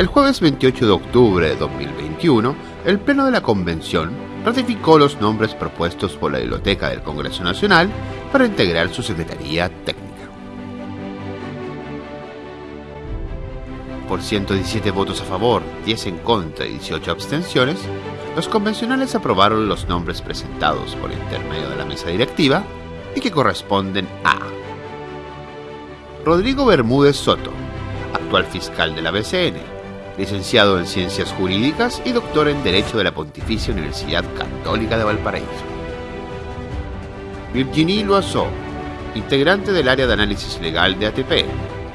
El jueves 28 de octubre de 2021, el Pleno de la Convención ratificó los nombres propuestos por la Biblioteca del Congreso Nacional para integrar su Secretaría Técnica. Por 117 votos a favor, 10 en contra y 18 abstenciones, los convencionales aprobaron los nombres presentados por intermedio de la mesa directiva y que corresponden a Rodrigo Bermúdez Soto, actual fiscal de la BCN, licenciado en Ciencias Jurídicas y doctor en Derecho de la Pontificia Universidad Católica de Valparaíso. Virginie Loiseau, integrante del área de análisis legal de ATP,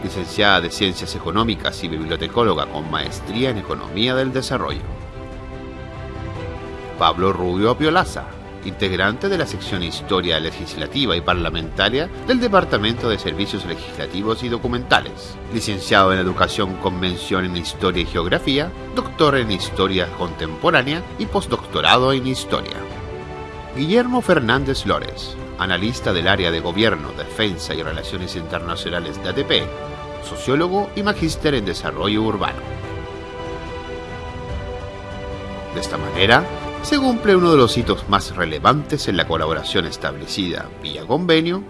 licenciada de Ciencias Económicas y bibliotecóloga con maestría en Economía del Desarrollo. Pablo Rubio Apiolaza, integrante de la sección Historia Legislativa y Parlamentaria del Departamento de Servicios Legislativos y Documentales, licenciado en Educación Convención en Historia y Geografía, doctor en Historia Contemporánea y postdoctorado en Historia. Guillermo Fernández Lores, analista del área de Gobierno, Defensa y Relaciones Internacionales de ATP, sociólogo y magíster en Desarrollo Urbano. De esta manera, se cumple uno de los hitos más relevantes en la colaboración establecida vía convenio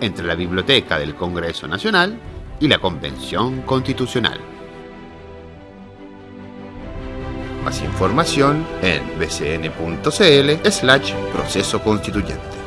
entre la Biblioteca del Congreso Nacional y la Convención Constitucional. Más información en bcn.cl slash proceso constituyente.